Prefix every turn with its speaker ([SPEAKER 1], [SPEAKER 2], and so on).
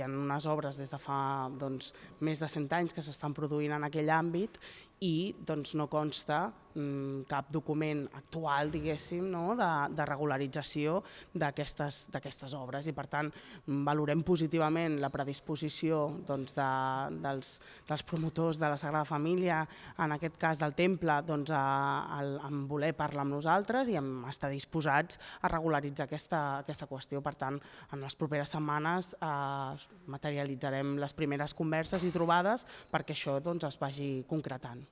[SPEAKER 1] hi ha unes obres des de fa doncs, més de 100 anys que s'estan produint en aquell àmbit i doncs, no consta mm, cap document actual, diguéssim, no? de, de regularització d'aquestes obres i per tant valorem positivament la predisposició doncs, de, dels, dels promotors de la Sagrada Família, en aquest cas del temple, doncs, a, a, a voler parlar amb nosaltres i a estar disposats a regularitzar aquesta, aquesta qüestió. Per tant, en les properes setmanes eh, materialitzarem les primeres converses i trobades perquè això doncs, es vagi concretant.